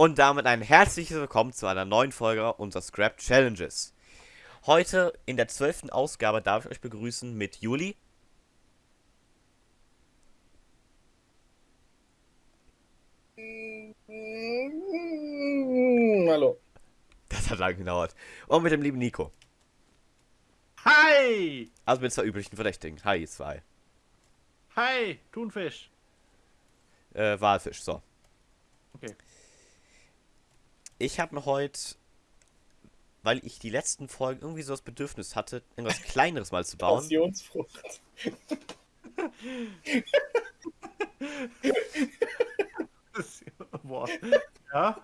Und damit ein herzliches Willkommen zu einer neuen Folge unserer Scrap Challenges. Heute in der zwölften Ausgabe darf ich euch begrüßen mit Juli. Hallo. Das hat lange gedauert. Und mit dem lieben Nico. Hi! Also mit zwei üblichen Verdächtigen. Hi, zwei. Hi, Thunfisch. Äh, Walfisch, so. Okay. Ich habe mir heute, weil ich die letzten Folgen irgendwie so das Bedürfnis hatte, irgendwas Kleineres mal zu bauen. Passionsfrucht. Boah. Ja?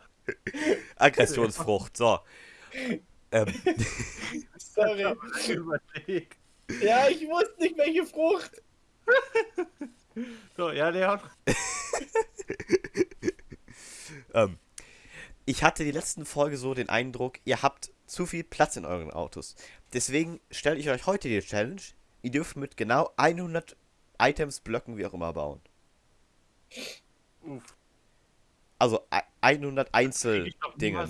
Aggressionsfrucht, so. Ähm, Sorry. Überlegt. Ja, ich wusste nicht, welche Frucht. So, ja, Leon. ähm, ich hatte die letzten Folge so den Eindruck, ihr habt zu viel Platz in euren Autos. Deswegen stelle ich euch heute die Challenge. Ihr dürft mit genau 100 Items, Blöcken, wie auch immer bauen. Uff. Also ei- 100 Krieg ich doch Einzeldinge.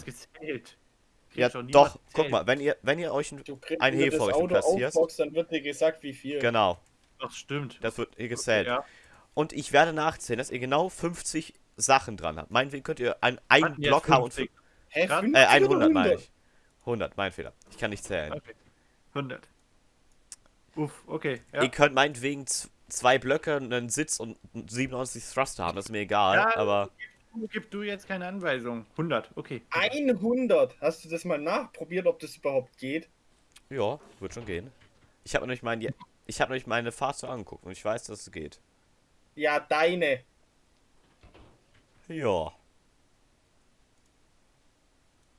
Ja, doch, guck mal, wenn ihr, wenn ihr euch ein, Auto platzierst. aufboxst, dann wird dir gesagt, wie viel. genau, Das stimmt. das wird hier gezählt. Ja. Und ich werde nachzählen, dass ihr genau 50 Sachen dran habt. Meinetwegen könnt ihr einen, einen Block haben und 50. Hä, Grad- 50 Äh, oder 100 meine ich. 100, mein Fehler. Ich kann nicht zählen. Okay. 100. Uff, okay. Ja. Ihr könnt meinetwegen zwei Blöcke, einen Sitz und 97 Thruster haben, das ist mir egal, Ja, aber Du, gib du jetzt keine Anweisung. 100, okay. 100. Hast du das mal nachprobiert, ob das überhaupt geht? ja, wird schon gehen. Ich habe nämlich, mein, ich hab nämlich meine Fahrzeuge angeguckt und ich weiß, dass es geht. Ja, deine. Ja.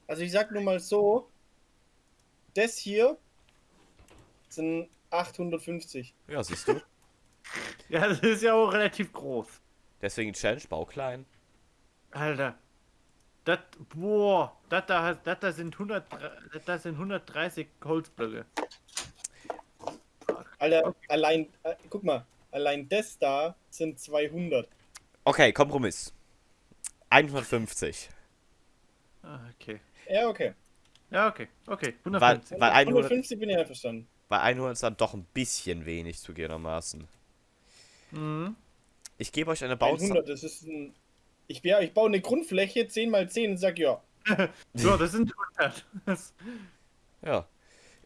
Also ich sag nur mal so, das hier sind 850. Ja, siehst du. Ja, das ist ja auch relativ groß. Deswegen Challenge, bau klein. Alter. Das, boah, das da, das da sind 100, das sind 130 Holzblöcke. Alter, allein, äh, guck mal, allein das da sind 200. Okay, Kompromiss. 150. Ah, Okay. Ja, okay. Ja, okay, okay. Weil, 150. weil 100, 150 bin ich einverstanden. bei 100 ist dann doch ein bisschen wenig zugegebenermaßen. Mhm. Ich gebe euch eine Bauzeit. 100, das ist ein... Ich, ja, ich baue eine Grundfläche 10 mal 10 und sag ja. So, das sind 100. Das, Ja.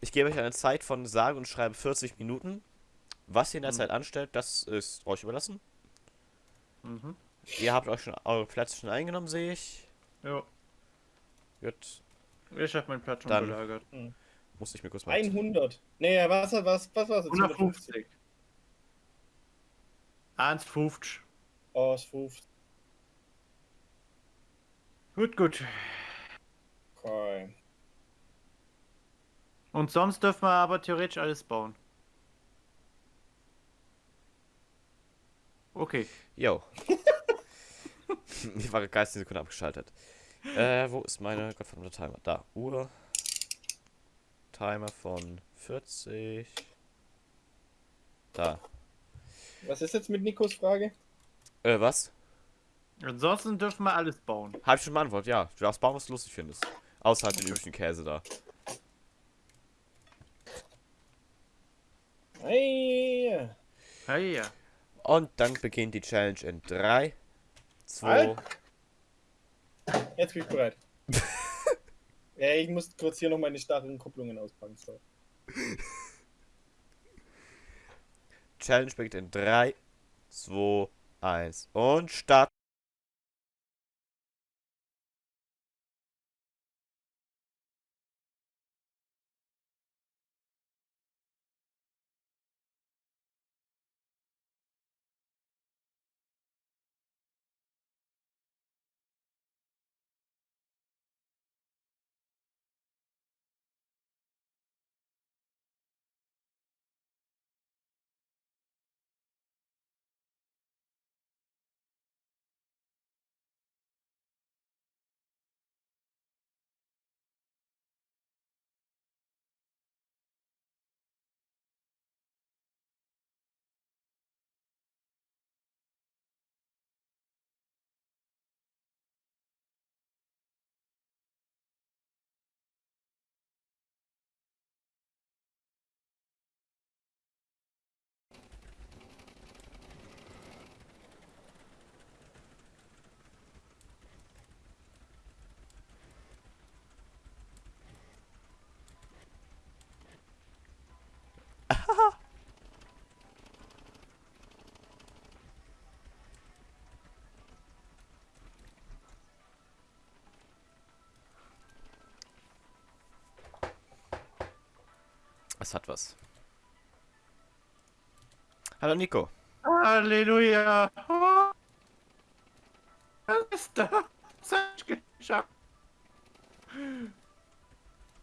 Ich gebe euch eine Zeit von sage und schreibe 40 Minuten. Was ihr in der Mhm. Zeit anstellt, das ist euch überlassen. mhm. Ihr habt euch schon eure Plätze schon eingenommen, sehe ich. Ja, Gut, ich hab meinen Platz schon Dann- belagert. muss ich mir kurz mal. 100. Naja, was, was, was war's jetzt? 150. 1,50. Oh, ist 50. Gut, gut. Okay. Und sonst dürfen wir aber theoretisch alles bauen. Okay. Jo. ich war geistig eine Sekunde abgeschaltet. Äh, wo ist meine gottverdammte Timer? Da, Uhr. Timer von 40. Da. Was ist jetzt mit Nikos Frage? Äh, was? Ansonsten dürfen wir alles bauen. Hab ich schon beantwortet, ja. Du darfst bauen, was du lustig findest. Außer halt den üblichen Käse da. Hey. Hey, ja. Und dann beginnt die Challenge in 3, 2, Halt. Jetzt bin ich bereit. ja, ich muss kurz hier noch meine starren Kupplungen auspacken. So. Challenge beginnt in 3, 2, 1 und Start. Es hat was. Hallo Nico. Halleluja. Was ist da? Was hab ich geschafft?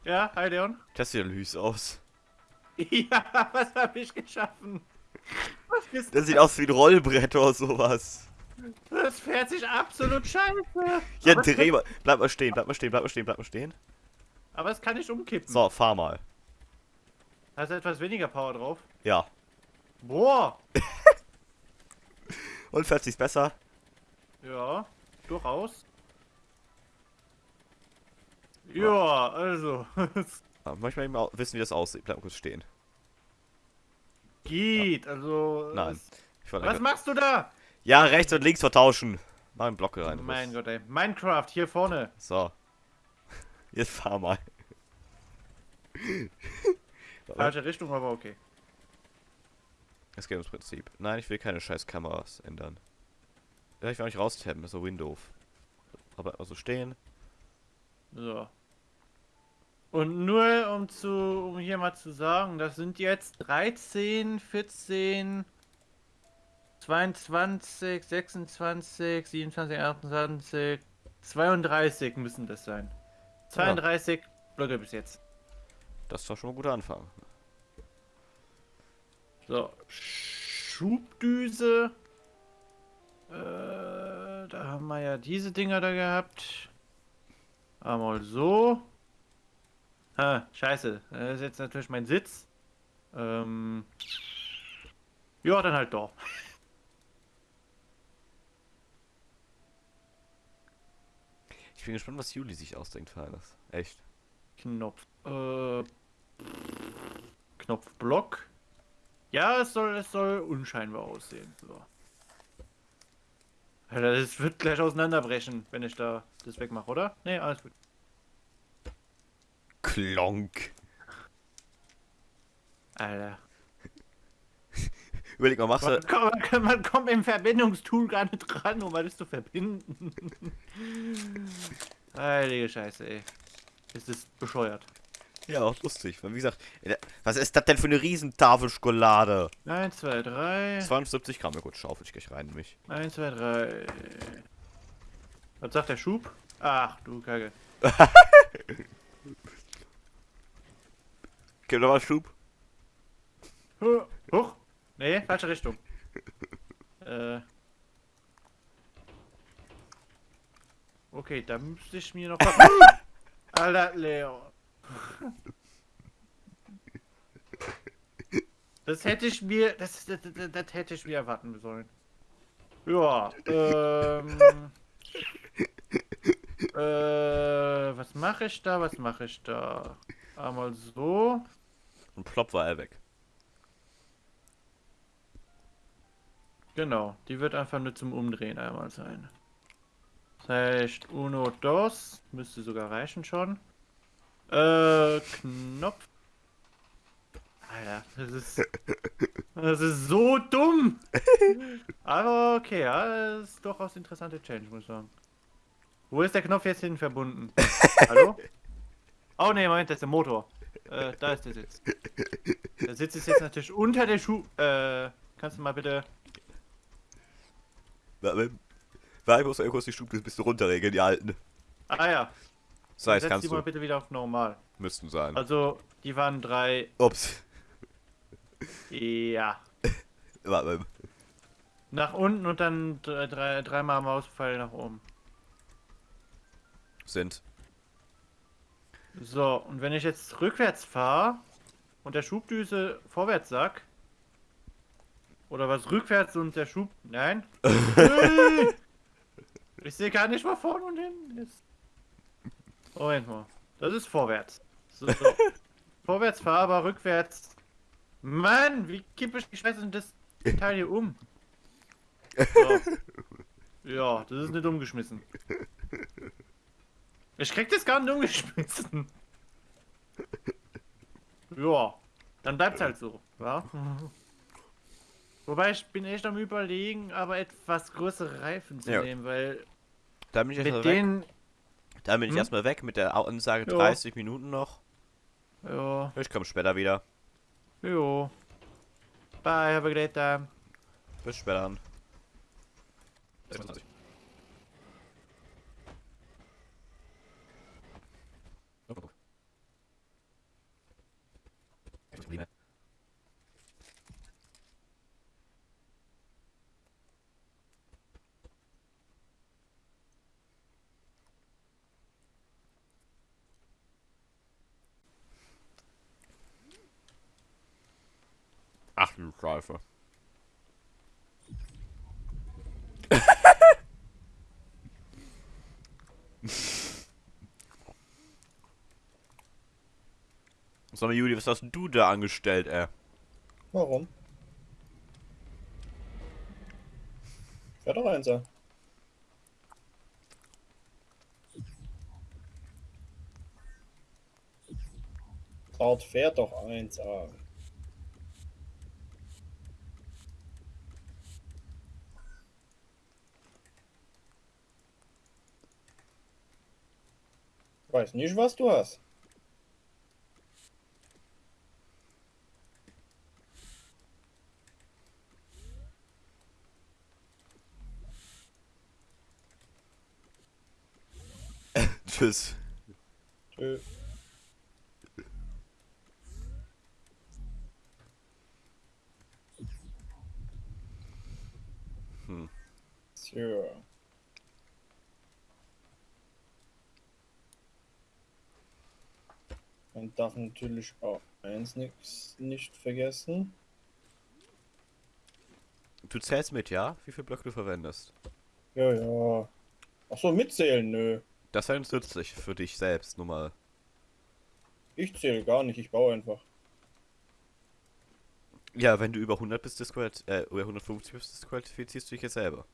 Ja, hi Leon. Das sieht ja lüs aus. Ja, was habe ich geschaffen? Was ist Das sieht aus wie ein Rollbrett oder sowas. Das fährt sich absolut scheiße. Ja, dreh mal. Bleib mal stehen, bleib mal stehen, bleib mal stehen, bleib mal stehen. aber es kann nicht umkippen. So, fahr mal. Hast du etwas weniger Power drauf? Ja. Boah. Und fährt sich's besser? Ja, durchaus. Ja, also. Ah, Manchmal eben au- wissen, wie das aussieht. Bleib mal kurz stehen. Geht, also. Nein. Was machst du da? ja, rechts und links vertauschen. Mach einen Block rein. Mein Gott, ey. Minecraft, hier vorne. So. Jetzt fahr mal. Falsche Richtung, aber okay. Es geht ums Prinzip. Nein, ich will keine scheiß Kameras ändern. Ja, ich will nicht raustappen, das ist so Windows. Aber also stehen. So. Und nur um zu, um hier mal zu sagen, das sind jetzt 13, 14, 22, 26, 27, 28, 32 müssen das sein. 32 Blöcke bis jetzt. Das ist doch schon ein guter Anfang. So, Schubdüse. Äh, da haben wir ja diese Dinger da gehabt. Einmal so. Ha, scheiße. Das ist jetzt natürlich mein Sitz. Ähm. Ja, dann halt doch. Ich bin gespannt, was Juli sich ausdenkt für. Echt. Knopf. Äh. Knopfblock. Ja, es soll, es soll unscheinbar aussehen. So. Alter, das wird gleich auseinanderbrechen, wenn ich da das wegmache, oder? Nee, alles gut. Klonk. Alter. Überleg mal, machst Man, du. kommt- man kommt im Verbindungstool gar nicht dran, um alles zu verbinden. Heilige Scheiße, ey. Ist das bescheuert. Ja, auch lustig. Wie gesagt, äh, was ist das denn für eine Riesentafel Schokolade? 1, 2, 3. 72 Gramm, ja gut, schaufel ich gleich rein in mich. 1, 2, 3. Was sagt der Schub? Ach du Kacke. Gib noch mal Schub. Huch! Nee, falsche Richtung. äh. Okay, da müsste ich mir noch was. Alter, Leo. Das hätte ich mir. Das, das, das, das hätte ich mir erwarten sollen. Ja, ähm. äh, was mache ich da? Was mache ich da? Einmal so. Und plopp war er weg. Genau, die wird einfach nur zum Umdrehen einmal sein. Das heißt, uno, dos, müsste sogar reichen schon. Äh, Knopf. Alter, das ist, das ist so dumm. Aber okay, ja, das ist durchaus interessante Change, muss ich sagen. Wo ist der Knopf jetzt hin verbunden? Hallo? Oh ne, Moment, das ist der Motor. Äh, da ist der Sitz. Der Sitz ist jetzt natürlich unter der Schuh. Äh, kannst du mal bitte Warte, warte, ich muss mal kurz die Stube ein bisschen runterregeln, die alten. Ah ja, So, jetzt setz kannst die mal du. bitte wieder auf normal. Müssten sein. Also, die waren drei. Ups. Ja. Warte, Nach unten und dann drei, drei, dreimal Mauspfeil nach oben. sind. So, und wenn ich jetzt rückwärts fahre und der Schubdüse vorwärts sag. Oder was rückwärts und der Schub. Nein. Ich sehe gar nicht, wo vorne und hinten ist. Moment mal. Das ist vorwärts. So. vorwärts fahr, aber rückwärts. Mann, wie kippe ich die Scheiße denn das Teil hier um? So. Ja, das ist nicht umgeschmissen. Ich krieg das gar nicht umgeschmissen. Ja, dann bleibt's halt so, ja. Wobei ich bin echt am überlegen, aber etwas größere Reifen zu Ja. nehmen, weil Da bin ich mit erstmal weg. Dann bin ich hm? erstmal weg mit der Ansage jo. 30 Minuten noch. Ja. Ich komme später wieder. Jo. Bye, have a great time. Bis später. 26. absolut scheiße. Sag mal, Juli, was hast du da angestellt, ey? Warum? Ja, doch einser. Dort fährt doch 1A. Weiß nicht, was du hast. Tschüss. Tschö. Hm. So. Man darf natürlich auch eins nix nicht vergessen. Du zählst mit, ja? Wie viel Blöcke du verwendest? Ja, ja. Ach so, mitzählen, nö. Das wäre nützlich für dich selbst, nur mal. Ich zähle gar nicht, ich baue einfach. Ja, wenn du über 100 bist, äh, über 150 bist, disqualifizierst du dich jetzt selber.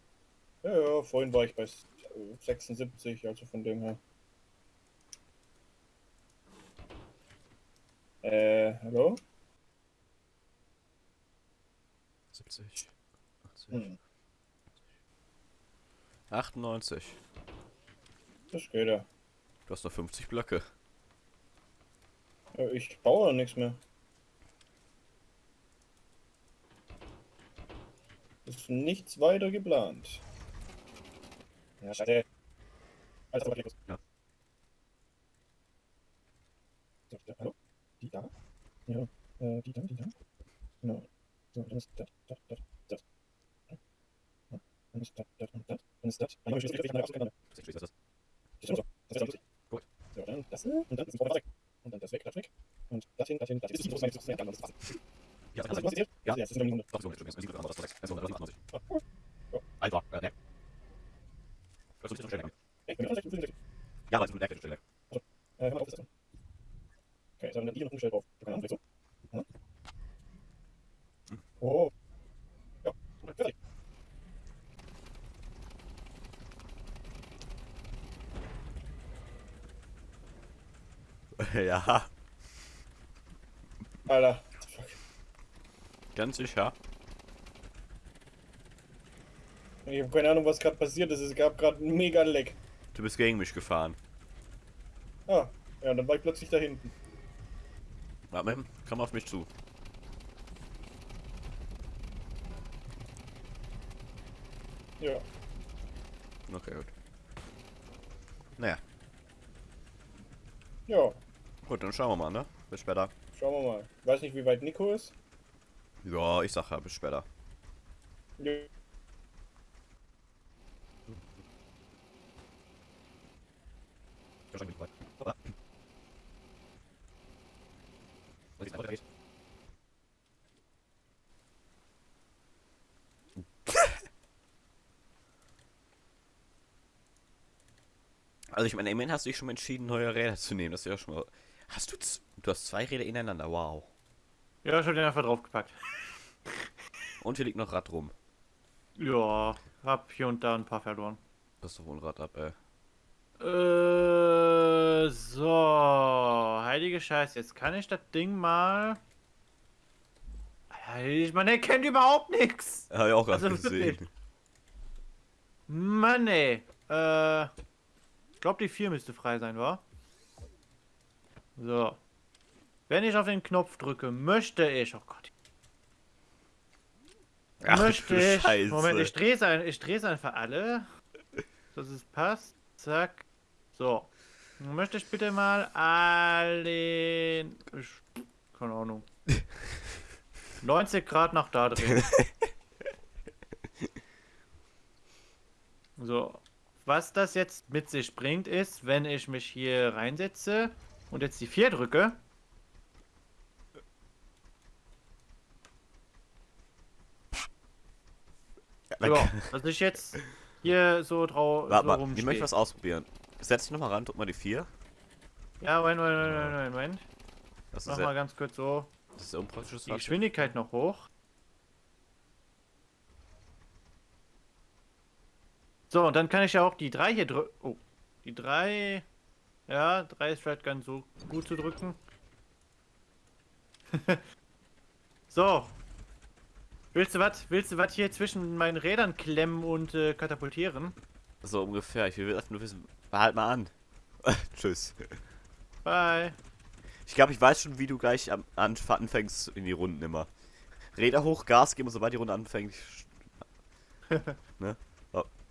Ja, ja, vorhin war ich bei s- äh, 76, also von dem her. Äh, hallo? 70, 80, Hm, 98. das geht ja. Du hast noch 50 Blöcke. Ja, Ich baue ja nichts mehr. Ist nichts weiter geplant. Ja. Alles aber Ja. So, da, hallo? Die da? Ja, äh, die da, die da. Genau. So, dann ist das, das, das, das. Ja, Dann ist das, das und das. Dann ist das. Dann habe ich das richtig ausgegangen. Das ist schon so. Das ist ja lustig. Gut. So, dann das und dann ist das weg. Und dann das weg, das weg. Und das hin, das hin, das hin. Das ist nicht so, das ist nicht so, das ist nicht so. Ja, Was hast du erzählt? Ja. Ja, das ist nur die Hunde. Doch, so, das ist das andere, das ist das andere, das ist Ah, cool. Alter, äh, ne. Das ist ein bisschen schnell. Ey, bin ich auch nicht, Ja, aber es ist eine Stelle. Äh, hör mal auf, das ist Okay, jetzt haben wir hier noch umgestellt drauf. Keine Ahnung, so. Ja. Oh. Ja, und fertig. ja, Alter. Fuck. Sicher. Ich habe keine Ahnung, was gerade passiert ist. Es gab gerade einen mega Leck. Du bist gegen mich gefahren. Ah, ja, dann war ich plötzlich da hinten. Warte, komm auf mich zu. Ja. Okay, gut. Naja, Ja, gut, dann schauen wir mal, ne? Bis später. schauen wir mal. Ich weiß nicht, wie weit Nico ist. Ja, ich sag ja, bis später. Ja. Also ich meine, immerhin hast du dich schon entschieden, neue Räder zu nehmen. Das ist ja schon mal... Hast du... Du hast zwei Räder ineinander, wow. Ja, ich hab den einfach draufgepackt. Und hier liegt noch Rad rum. Ja, hab hier und da ein paar verloren. Das ist doch wohl ein Rad ab, ey. Äh, so, heilige Scheiße, jetzt kann ich das Ding mal. Ich meine, er kennt überhaupt nichts. Hab ich auch gerade Also gesehen. Mann, ey. Äh, ich glaube, die 4 müsste frei sein, wa? So. Wenn ich auf den Knopf drücke, möchte ich. Oh Gott. Ach, möchte ich. Scheiße. Moment, ich drehe es ein, ich drehe es einfach alle. Dass es passt. Zack. So. Dann möchte ich bitte mal alle. Ich, keine Ahnung. 90 Grad nach da drehen. So. Was das jetzt mit sich bringt, ist, wenn ich mich hier reinsetze und jetzt die 4 drücke, ja, dass ich jetzt hier so drauf Warte so mal, ich rumstehe. möchte was ausprobieren. Setz dich nochmal ran, drück mal die 4. Ja, Moment, Moment, Moment, Moment, Moment. Das Mach mal ganz kurz so das ist unpraktisch. die Geschwindigkeit noch hoch. So, und dann kann ich ja auch die 3 hier drücken. Oh, die 3. Ja, 3 ist vielleicht ganz so gut zu drücken. so. Willst du was? Willst du was hier zwischen meinen Rädern klemmen und äh, katapultieren? So ungefähr. Ich will einfach nur wissen. Halt mal an. Tschüss. Bye. Ich glaube, ich weiß schon, wie du gleich am Anf anfängst in die Runden immer. Räder hoch, Gas geben und sobald die Runde anfängt.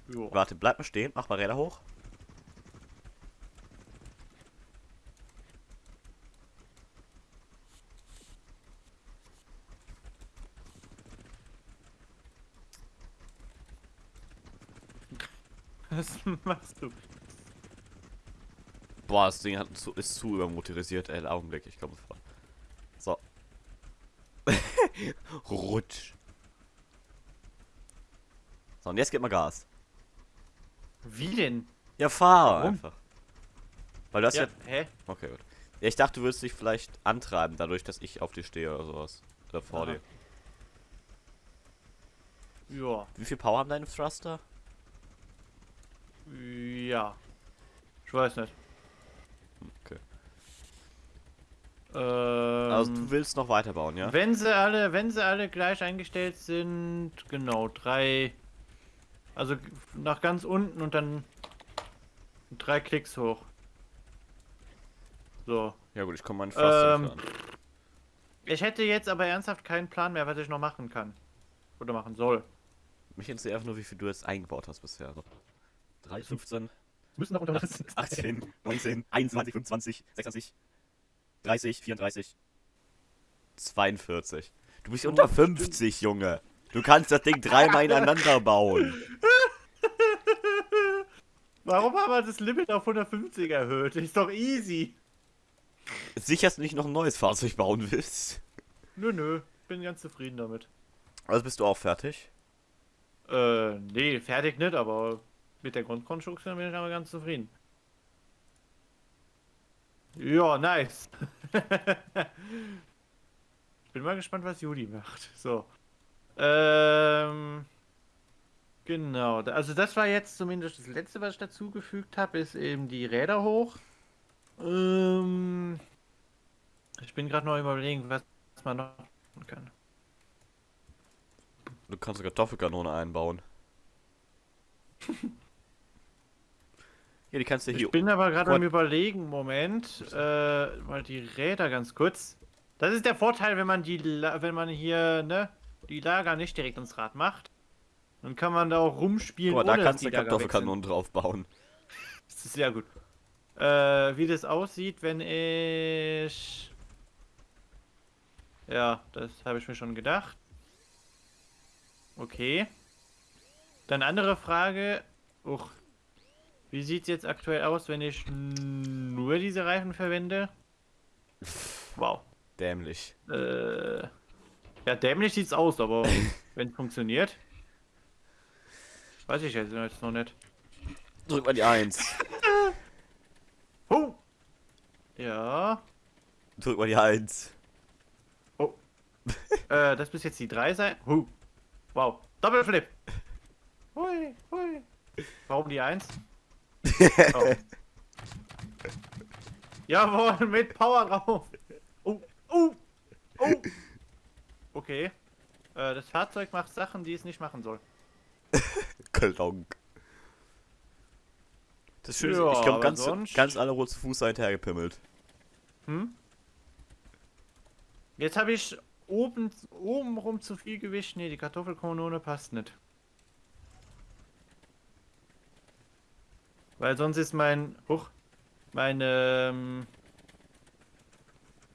Jo. Warte, bleib mal stehen, mach mal Räder hoch. Was machst du? Boah, das Ding hat zu, ist zu übermotorisiert, ey. Augenblick, ich komme vor. So. Rutsch. So, und jetzt gib mal Gas. Wie denn? Ja, fahr Warum? einfach. Weil du hast ja, Ja, hä? Okay, gut. Ja, ich dachte, du würdest dich vielleicht antreiben, dadurch, dass ich auf dir stehe oder sowas. Oder vor Aha. dir. Ja. Wie viel Power haben deine Thruster? Ja. Ich weiß nicht. Okay. Ähm, Also du willst noch weiterbauen, ja? Wenn sie alle, wenn sie alle gleich eingestellt sind, genau, drei. Also nach ganz unten und dann drei Klicks hoch. So. Ja gut, ich komme meinen Thruster Ähm, an. Ich hätte jetzt aber ernsthaft keinen Plan mehr, was ich noch machen kann. Oder machen soll. Mich interessiert einfach nur, wie viel du jetzt eingebaut hast bisher. Also 3, 15, Müssen noch unter 18, 19, 21, 25, 26, 30, 34, 42. Du bist unter 50, Junge. Du kannst das Ding dreimal ineinander bauen. Warum haben wir das Limit auf 150 erhöht? Ist doch easy. Sicher, dass du nicht noch ein neues Fahrzeug bauen willst. Nö, nö. Bin ganz zufrieden damit. Also bist du auch fertig? Äh, nee, fertig nicht, aber mit der Grundkonstruktion bin ich aber ganz zufrieden. Ja, nice. bin mal gespannt, was Juli macht. So. Ähm. Genau, also das war jetzt zumindest das letzte, was ich dazugefügt habe, ist eben die Räder hoch. Ähm, ich bin gerade noch überlegen, was man noch machen kann. Du kannst eine Kartoffelkanone einbauen. ja, die kannst du hier. Ich bin aber gerade am überlegen, Moment, äh, mal die Räder ganz kurz. Das ist der Vorteil, wenn man die, La- wenn man hier, ne, die Lager nicht direkt ins Rad macht. Dann kann man da auch rumspielen, mal, da kannst du die eine Lager weg sind. Kartoffelkanone drauf bauen. Das ist sehr gut. Äh, wie das aussieht, wenn ich... Ja, das habe ich mir schon gedacht. Okay. Dann andere Frage. Uch. Wie sieht es jetzt aktuell aus, wenn ich nur diese Reifen verwende? Wow. Dämlich. Äh, ja, dämlich sieht's aus, aber wenn es funktioniert. Weiß ich jetzt noch nicht. Drück mal die 1. Oh! Ja. Drück mal die 1. Äh, das bis jetzt die 3 sein. Huh. Wow. Doppelflip. Hui, hui. Warum die 1? Oh. Jawohl, mit Power drauf. Oh, oh, oh. Okay. Äh, das Fahrzeug macht Sachen, die es nicht machen soll. Klonk. Das Schöne ist, Ja, ich glaube, ganz, sonst- ganz alle rot zu Fuß seid hergepimmelt. Hm? Jetzt habe ich oben, oben rum zu viel Gewicht. Nee, die Kartoffelkanone passt nicht. Weil sonst ist mein, hoch, mein ähm,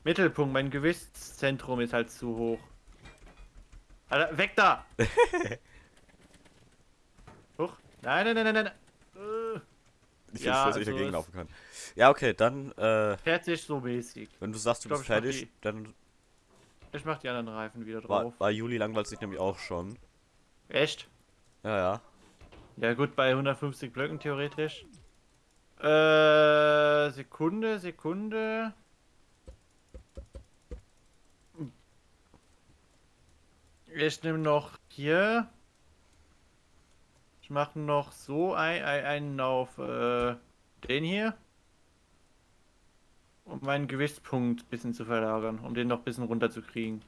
Mittelpunkt, mein Gewichtszentrum ist halt zu hoch. Alter, weg da! hoch. Nein, nein, nein, nein, nein. Äh, Ich Ja, weiß, dass ich also dagegen es- laufen kann. Ja, okay, dann, äh, fertig so mäßig. wenn du sagst, du Ich glaub, bist ich fertig, die- dann Ich mach die anderen Reifen wieder drauf. war Juli langweilt sich nämlich auch schon. Echt? Ja, ja. Ja gut, bei 150 Blöcken theoretisch. Äh, Sekunde, Sekunde. Ich nehme noch hier. Ich mache noch so ein, ein, einen auf äh, den hier. Um meinen Gewichtspunkt ein bisschen zu verlagern, um den noch ein bisschen runterzukriegen.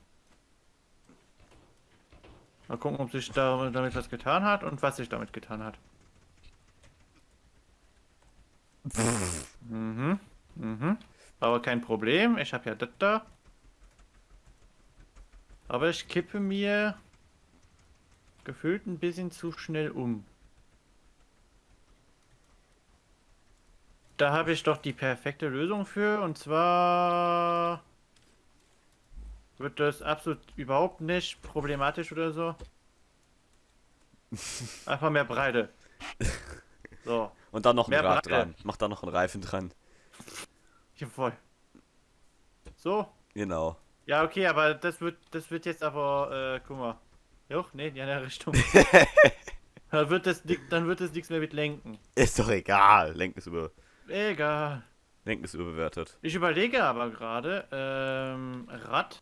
Mal gucken, ob sich da, damit was getan hat und was sich damit getan hat. Mhm. Mhm. Aber kein Problem. Ich habe ja das da. Aber ich kippe mir gefühlt ein bisschen zu schnell um. Da habe ich doch die perfekte Lösung für und zwar wird das absolut überhaupt nicht problematisch oder so. Einfach mehr Breite. So, Und dann noch ein Mehr Rad Breite. dran. Mach da noch einen Reifen dran. jawohl. So, Genau. Ja, okay, aber das wird, das wird jetzt aber, äh, guck mal. Joch, nee, in die andere Richtung. dann wird das, dann wird das nichts mehr mit Lenken. Ist doch egal. Lenken ist, über, Egal. Lenken ist überbewertet. Ich überlege aber gerade, ähm, Rad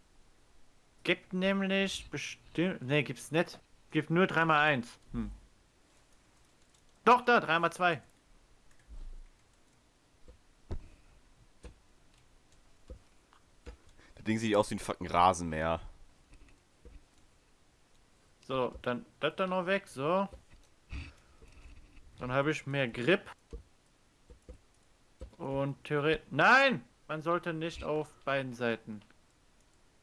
gibt nämlich bestimmt, nee, gibt's nicht. Gibt nur 3x1. Hm. Doch, da, 3x2. Ding sieht aus wie ein fucking Rasenmäher. So, dann das dann noch weg, so. Dann habe ich mehr Grip. Und theoretisch. Nein! Man sollte nicht auf beiden Seiten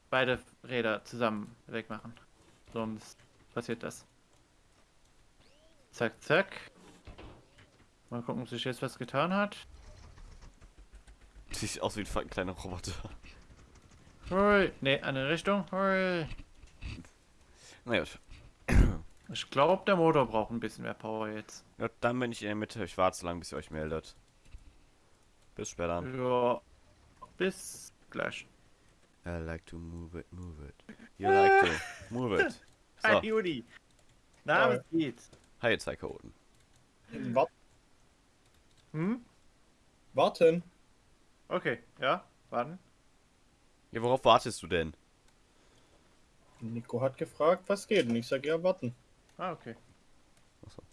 beide Räder zusammen wegmachen. Sonst passiert das. Zack, zack. Mal gucken, ob sich jetzt was getan hat. Sieht aus wie ein fucking kleiner Roboter. Hui. Ne, andere Richtung. Hui. Na gut. Ich glaube, der Motor braucht ein bisschen mehr Power jetzt. Ja, dann bin ich in der Mitte. Ich warte so lange, bis ihr euch meldet. Bis später. Ja. Bis gleich. I like to move it, move it. You like to move it. Hi, So, Juli. Na, Hi. was geht's? hi ihr zwei Chaoten. Wart, Hm? warten. Okay, ja, warten. Ja, worauf wartest du denn? Nico hat gefragt, was geht. Und ich sag ja, warten. Ah, okay. So.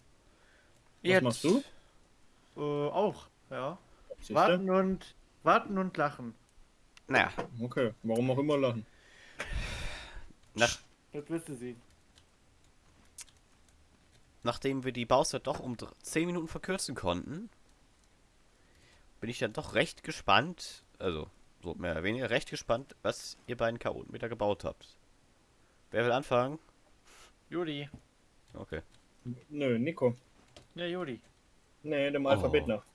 Was machst du? Äh, auch, ja. Siehste? Warten und warten und lachen. Naja, Okay, warum auch immer lachen. nach, Das wirst du sehen. nachdem wir die Bauzeit doch um dr- 10 Minuten verkürzen konnten, bin ich dann doch recht gespannt, also so mehr oder weniger recht gespannt, was ihr beiden Chaoten wieder gebaut habt. Wer will anfangen? Juli. Okay. Nö, Nico. Ja, Juli. Nee, dem Alphabet Oh. nach.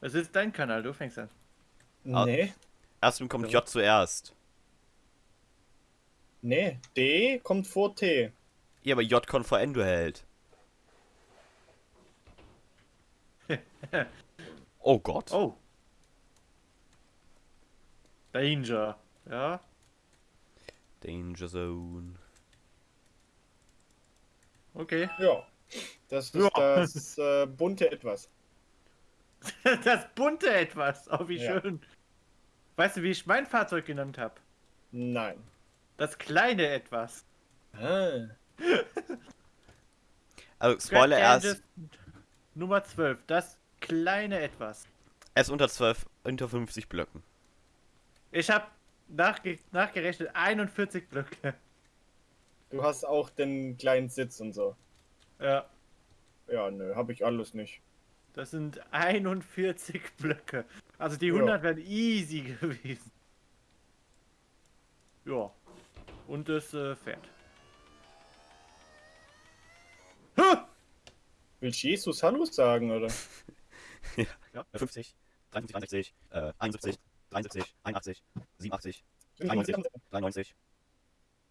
Es ist dein Kanal, du fängst an. Ah. Nee, Erstmal kommt. J zuerst. nee. D kommt vor T. Ja, aber J kommt vor Endo hält. oh Gott. Oh. Danger. Ja. Danger Zone. Okay. Ja. Das ist Ja. das äh, bunte Etwas. Das bunte etwas. Oh, wie Ja. schön. Weißt du, wie ich mein Fahrzeug genannt habe? Nein. Das kleine etwas. Ah. Also, Spoiler, er Gadget Nummer 12. Das kleine etwas. er ist unter 12, unter 50 Blöcken. Ich habe nachge nachgerechnet 41 Blöcke. Du hast auch den kleinen Sitz und so. Ja. Ja, nö, hab ich alles nicht. Das sind 41 Blöcke. Also die Ja. 100 wären easy gewesen. Ja. Und das äh, Pferd. Ha! Du Jesus Hallo sagen, oder? Ja, 50, 53, 63, äh, 71, 73, 81, 87, 93.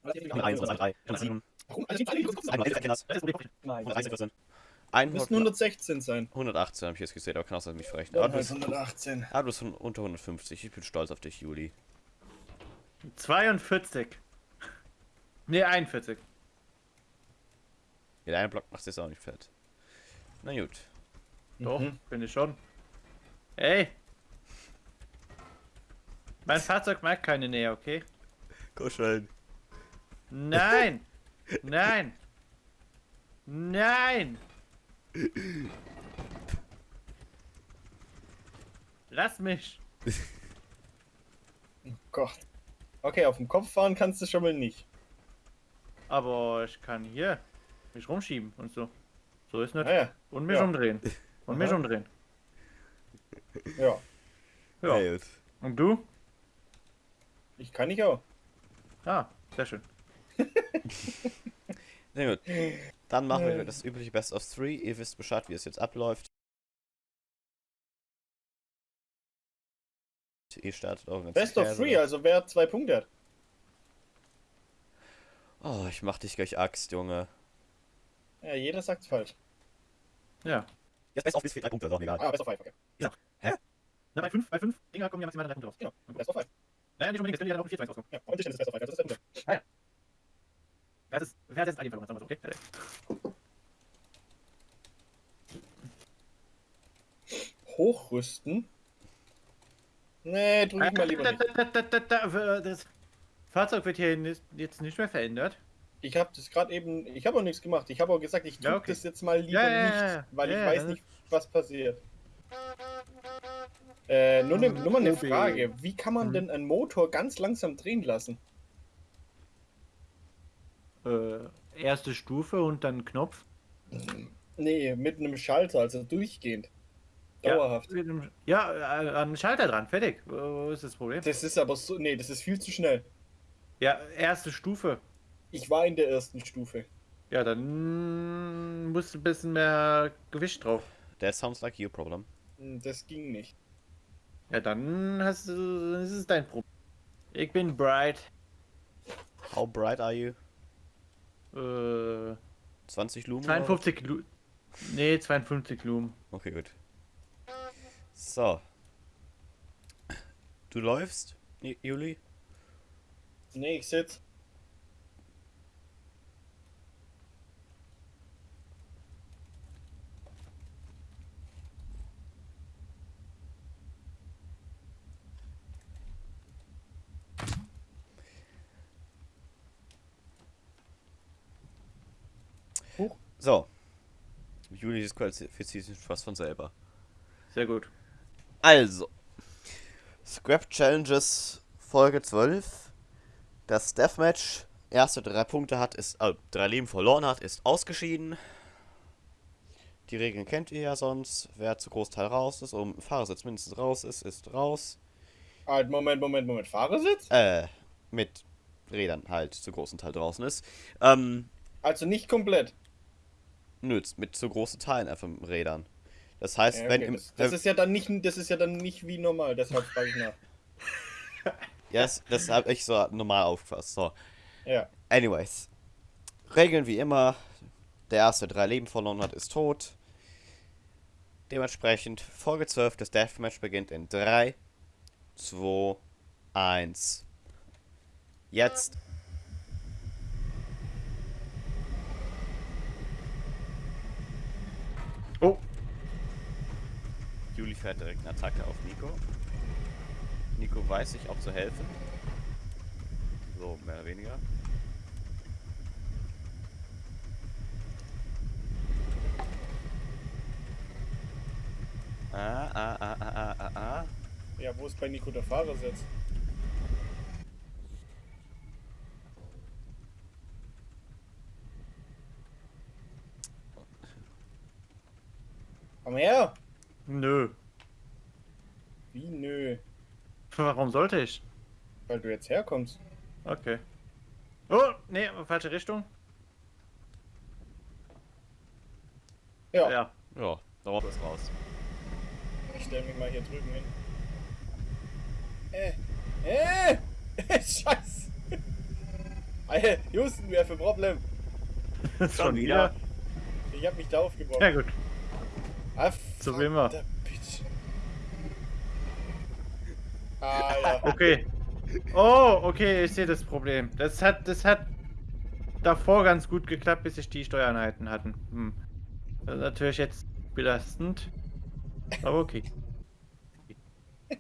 93, 101, 103, 107, Warum? Die Zahlen, die du guckst, 111 Kinders, Nein. 113, 14, Müssten 100, 116 sein. 118 habe ich jetzt gesehen, aber kann auch sein, mich verrechnet. Bist, 118. ah, du bist unter 150. Ich bin stolz auf dich, Juli. 42. Ne, 41. Mit einem Block machst du jetzt auch nicht fett. Na gut. Doch, Mhm. bin ich schon. Ey! Mein Fahrzeug mag keine Nähe, okay? Kuscheln. Nein! Nein! Nein! Lass mich! Oh Gott. Okay, auf dem Kopf fahren kannst du schon mal nicht. Aber ich kann hier mich rumschieben und so. So ist nicht. Naja, Und mich Ja. umdrehen. Und mich umdrehen. ja. Ja. Ja, gut. Und du? Ich kann nicht auch. Ah, sehr schön. Na gut. Dann machen wir Äh. das übliche Best of Three. Ihr wisst Bescheid, wie es jetzt abläuft. Ihr startet ganzen Best of three, also wer zwei Punkte hat. Oh, ich mach dich gleich Axt, Junge. Ja, jeder sagt falsch. Ja. Jetzt Best of bis vier, drei Punkte, doch egal. Ah, Best of five, okay. Na, bei 5 bei fünf Dinger kommen ja maximal drei Punkte raus. Genau, Best of five. Naja, nicht unbedingt, es können ja auch 4 rauskommen. Ja, und ich ist Best of five, also das ist der Punkt. Wer ist, wer hat jetzt einen verloren, sagen wir so, okay? Fertig. Hochrüsten? Nee, drück ich mal lieber nicht. Da, da, da, da, da, Das Fahrzeug wird hier jetzt nicht mehr verändert. Ich habe das gerade eben, ich habe auch nichts gemacht. Ich habe auch gesagt, ich tue Ja, okay. das jetzt mal lieber Ja, nicht, weil ich weiß nicht, was passiert. Äh, nur, ne, nur mal eine Tobi. Frage. Wie kann man Mhm. denn einen Motor ganz langsam drehen lassen? Äh, erste Stufe und dann Knopf. Nee, mit einem Schalter, also durchgehend. Dauerhaft. Ja, mit dem- ja äh, an den Schalter dran, fertig. Wo ist das Problem? Das ist aber so, nee, das ist viel zu schnell. Ja, erste Stufe. Ich war in der ersten Stufe. Ja, dann musst du ein bisschen mehr Gewicht drauf. That sounds like your problem. Hm, Das ging nicht. Ja, dann hast du, das ist dein Problem. Ich bin bright. How bright are you? Äh, 20 Lumen? 52 Lu Nee, 52 Lumen. Okay, gut. So. Du läufst, Ju- Juli? Nee, ich sitz. So. Juli disqualifiziert sich fast von selber. Sehr gut. Also. Scrap Challenges Folge 12. Das Deathmatch erste drei Punkte hat, ist, äh, drei Leben verloren hat, ist ausgeschieden. Die Regeln kennt ihr ja sonst. Wer zu Großteil raus ist, um Fahrersitz mindestens raus ist, ist raus. Halt, Moment, Moment, Moment. Fahrersitz? Äh, mit Rädern halt zu großen Teil draußen ist. Ähm, Also nicht komplett. Nö, mit zu großen Teilen einfach mit Rädern. Das heißt, Ja, wenn okay, im, das, das ist ja dann nicht, das ist ja dann nicht wie normal, deshalb frage ich nach. ja, das, das habe ich so normal aufgefasst. So. Ja. Anyways. Regeln wie immer. Der erste drei Leben verloren hat, ist tot. Dementsprechend Folge 12 des Deathmatch beginnt in 3, 2, 1. Jetzt. Juli fährt direkt eine Attacke auf Nico. Nico weiß sich auch zu helfen. So, mehr oder weniger. Ah, ah, ah, ah, ah, ah, ah. Ja, wo ist bei Nico der Fahrersitz? Komm her! Nö. Wie nö? Warum sollte ich? Weil du jetzt herkommst. Okay. Oh, nee, falsche Richtung. Ja, Ja. Ja, darauf ist raus. ich stell mich mal hier drüben hin. Äh, äh, Scheiß. Alter, Houston, wir haben ein Problem. Schon wieder? Ich hab mich da aufgebaut. Ja gut. Ah, So wie immer. Alter. Okay. Oh, okay, ich sehe das Problem. Das hat, das hat davor ganz gut geklappt, bis sich die Steuereinheiten hatten. Hm. Das ist natürlich jetzt belastend. Aber okay.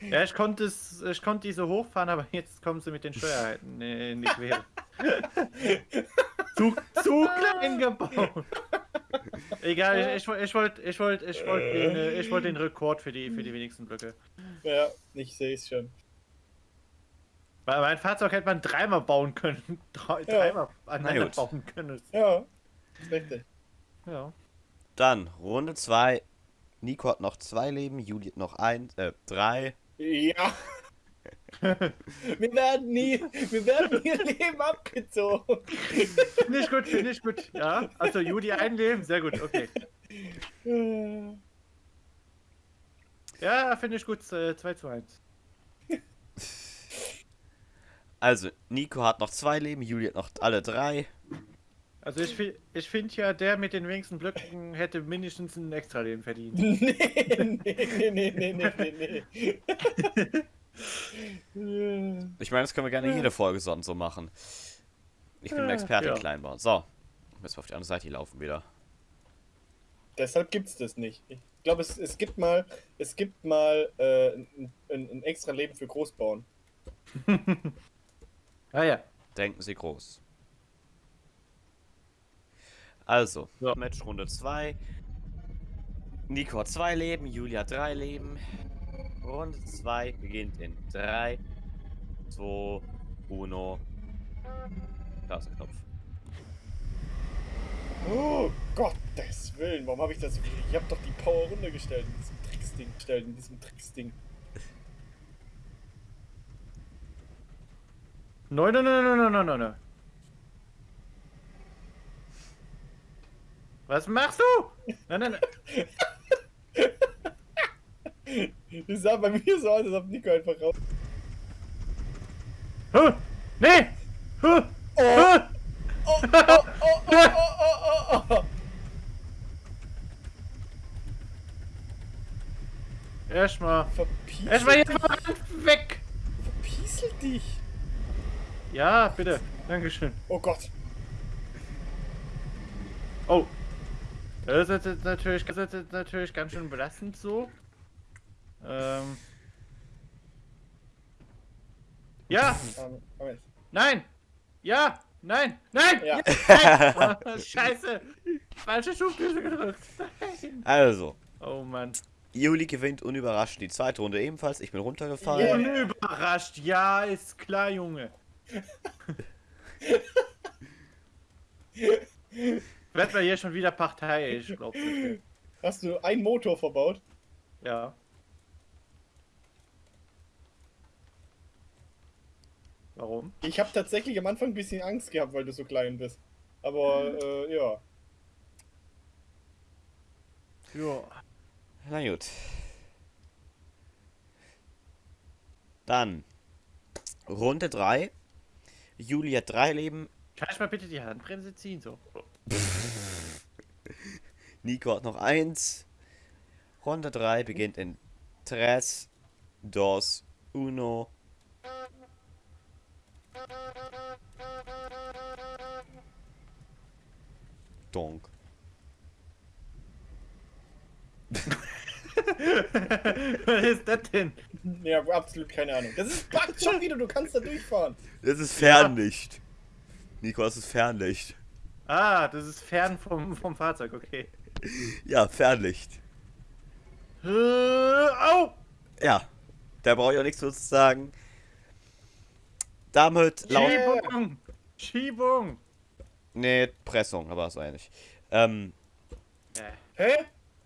Ja, ich konnte es, ich konnte diese hochfahren, aber jetzt kommen sie mit den Steuereinheiten in die Quere. zu, zu klein gebaut. Egal, ich, ich, ich wollte ich wollt, ich wollt den, äh, ich wollt den Rekord für die, für die wenigsten Blöcke. Ja, ich sehe es schon. Weil mein Fahrzeug hätte man dreimal bauen können. Drei, dreimal aneinander bauen können. Ja, ist richtig. Ja. Dann Runde 2. Nico hat noch zwei Leben, Juli hat noch eins, äh, drei. Ja. Wir werden nie, wir werden ihr Leben abgezogen. Finde ich gut, finde ich gut. Ja, also Judy einleben, sehr gut, okay. Ja, finde ich gut, äh, 2 zu 1. Also, Nico hat noch zwei Leben, Juli hat noch alle drei. Also ich, ich finde ja, der mit den wenigsten Blöcken hätte mindestens ein Extra-Leben verdient. Nee, nee, nee, nee, nee, nee, nee. Ich meine, das können wir gerne jede Folge sonst so machen. Ich bin ein Experte Ja. in Kleinbau. So, müssen wir auf die andere Seite laufen wieder. Deshalb gibt's das nicht. Ich glaube, es, es gibt mal, es gibt mal äh, ein, ein, ein extra Leben für Großbauern. Ah ja. Denken Sie groß. Also, So. Match Runde 2. Nico hat zwei Leben, Julia hat drei Leben. Runde 2 beginnt in 3, 2, 1. Da ist der Knopf. Oh, Gottes Willen, warum habe ich das? Ich habe doch die Power runtergestellt in diesem Tricksding. Gestellt in diesem Tricksding. Nein, nein, nein, nein, nein, nein, nein, nein. Was machst du? Nein, nein, nein. Das sah bei mir so aus, als ob Nico einfach raus. Huh, nee! Huh, huh. Oh, oh, oh, oh, oh, oh, oh. Erstmal. Verpiesel, Erstmal hier mal weg! verpiesel dich. Ja, bitte. Dankeschön. Oh Gott. Oh. Das ist natürlich, das ist natürlich ganz schön belastend so. Ähm. Ja! Nein! Ja! Nein! Nein! Ja. Nein! Oh, Scheiße! Falsche Schubtüte gedrückt. Nein! Also, Oh Mann. Juli gewinnt unüberraschend die zweite Runde ebenfalls. Ich bin runtergefallen. Yeah. Unüberrascht. Ja, ist klar, Junge. Wird man hier schon wieder parteiisch, glaubst du? Hast du einen Motor verbaut? Ja. Warum? Ich habe tatsächlich am Anfang ein bisschen Angst gehabt, weil du so klein bist. Aber äh, ja. Ja. Na gut. Dann Runde 3. Juli hat drei Leben, Kann ich mal bitte die Handbremse ziehen? So. Nico hat noch eins. Runde 3 beginnt in 3, 2, 1. Donk. Was ist das denn? Ja, absolut keine Ahnung. Das ist Bug schon wieder, du kannst da durchfahren. Das ist Fernlicht. Nico, das ist Fernlicht. Ah, das ist fern vom, vom Fahrzeug, okay. Ja, Fernlicht. Äh, au! Ja, da brauche ich auch nichts zu sagen. Damit laut. Schiebung! Schiebung! Nee, Pressung, aber so ähnlich. Ähm, Äh, Hä?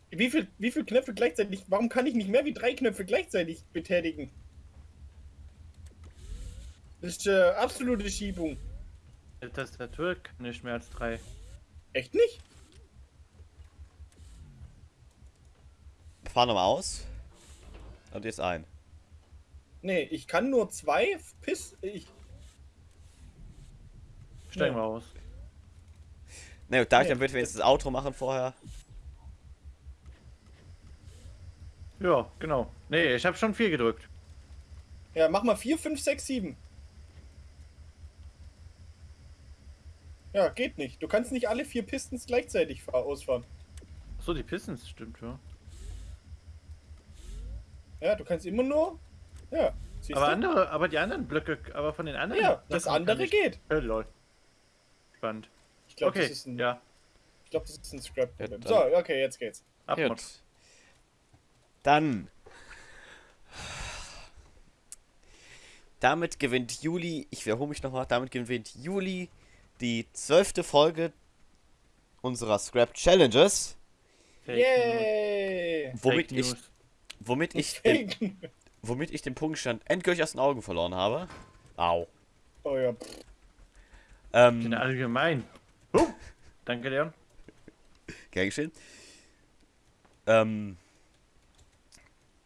Wie viel, wie viel Knöpfe gleichzeitig? Warum kann ich nicht mehr wie drei Knöpfe gleichzeitig betätigen? Das ist äh, absolute Schiebung. Die Tastatur kann nicht mehr als drei. Echt nicht? Fahr nochmal aus. Und jetzt ein. Nee, ich kann nur zwei Piss. Ich. Steigen Ja. wir aus. Na gut, darf ich dann bitte wenigstens das Outro machen vorher? Ja, genau. Nee, ich habe schon vier gedrückt. Ja, mach mal 4, 5, 6, 7. Ja, geht nicht. Du kannst nicht alle vier Pistons gleichzeitig fahr- ausfahren. So, die Pistons, stimmt, ja. Ja, du kannst immer nur. Ja, Aber du? andere, aber die anderen Blöcke, aber von den anderen. Ja, das andere geht. Äh, lol. Spannend. Ich glaube, Okay, das ist ein, ja. ich glaub, das ist ein Scrap-Problem. Ja, so, dann- okay, jetzt geht's. Abmod. Dann. Damit gewinnt Juli, ich wiederhole mich nochmal, damit gewinnt Juli die zwölfte Folge unserer Scrap Challenges, Fake Yay! Womit Fake ich, News. womit ich, den, Fake. womit ich den Punktstand endgültig aus den Augen verloren habe. Au. Oh ja, pff. Den Ähm, allgemein. Huh. Danke, Leon. gern geschehen. Ähm.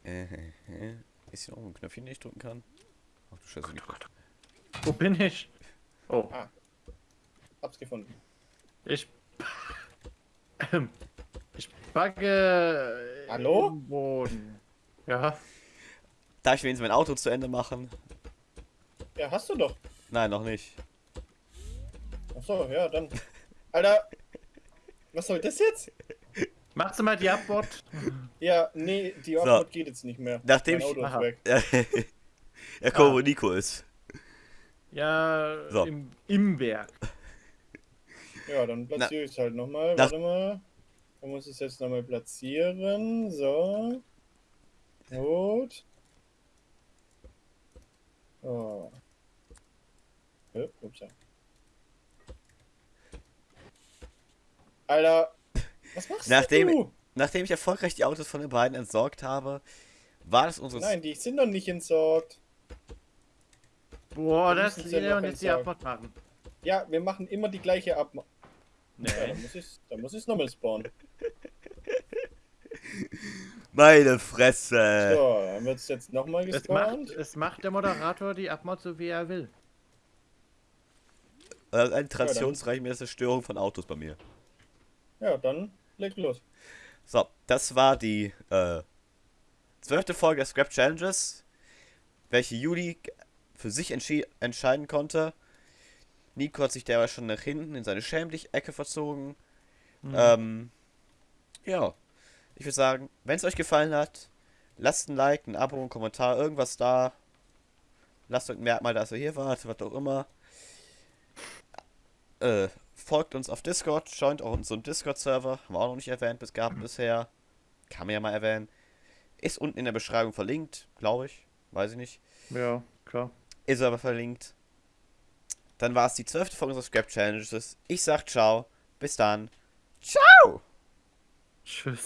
Äh, äh, ist hier noch ein Knöpfchen, den ich drücken kann? Ach du Scheiße, nicht. Wo bin ich? Oh, hab's gefunden. ich. Ähm, Ich backe. Hallo? Im Boden. Ja. Darf ich wenigstens mein Auto zu Ende machen? Ja, hast du doch. Nein, noch nicht. Achso, ja, dann. Alter, was soll das jetzt? Machst du mal die Abmod? Ja, nee, die So. Offroad geht jetzt nicht mehr. Nachdem mein ich- Auto ist Aha. weg. Ja, guck, wo Nico ist. Ja, So. im, im Werk. Ja, dann platziere ich es halt nochmal. Warte mal. Da muss ich es jetzt nochmal platzieren. So. Gut. Oh. Äh, ups, ja. Alter, was machst Nachdem- du? Nachdem ich erfolgreich die Autos von den beiden entsorgt habe, war das unsere. Nein, die sind noch nicht entsorgt. Boah, Wir das ist sie Leon jetzt die. Abmod machen. Ja, wir machen immer die gleiche Ab. Ja, Nee. dann muss ich dann muss ich's nochmal spawnen. Meine Fresse! So, dann wird es jetzt nochmal Es macht, gespawnt. es macht der Moderator die Abmod so wie er will. Äh, eine traditionsreiche Zerstörung von Autos bei mir. Ja, dann leg los. So, das war die äh, zwölfte Folge der Scrap Challenges, welche Juli für sich entscheiden konnte. Nico hat sich derweil schon nach hinten in seine Schämlich-Ecke verzogen. Mhm. Ähm, ja, ich würde sagen, wenn es euch gefallen hat, lasst ein Like, ein Abo, ein Kommentar, irgendwas da. Lasst euch ein Merkmal, dass ihr hier wart, was auch immer. Äh, folgt uns auf Discord, joint auch unseren Discord-Server, haben wir auch noch nicht erwähnt bis gehabt bisher. Kann man ja mal erwähnen. Ist unten in der Beschreibung verlinkt, glaube ich. Weiß ich nicht. Ja, klar. Ist aber verlinkt. Dann war es die zwölfte Folge unserer Scrap Challenges. Ich sag ciao. Bis dann. Ciao! Tschüss.